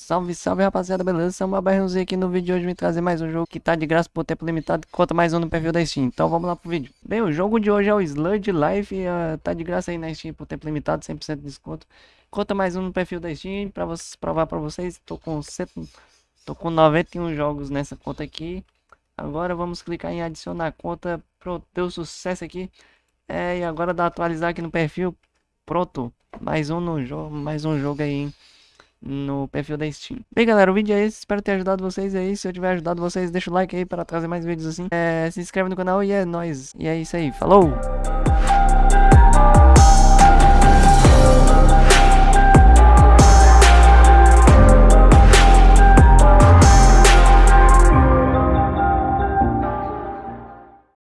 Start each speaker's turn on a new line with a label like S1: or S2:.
S1: Salve, salve rapaziada, beleza? Samba Barrãozinho aqui no vídeo de hoje vim trazer mais um jogo que tá de graça por tempo limitado Conta mais um no perfil da Steam, então vamos lá pro vídeo. Bem, o jogo de hoje é o Sludge Life, uh, tá de graça aí na Steam por tempo limitado, 100% de desconto. Conta mais um no perfil da Steam, pra vocês, provar pra vocês, tô com, cento, tô com 91 jogos nessa conta aqui. Agora vamos clicar em adicionar conta, pronto, deu sucesso aqui. É, E agora dá atualizar aqui no perfil, pronto, mais um no jogo, mais um jogo aí, hein? No perfil da Steam. Bem, galera, o vídeo é esse. Espero ter ajudado vocês aí. Se eu tiver ajudado vocês, deixa o like aí para trazer mais vídeos assim. É, se inscreve no canal e é nóis. E é isso aí. Falou!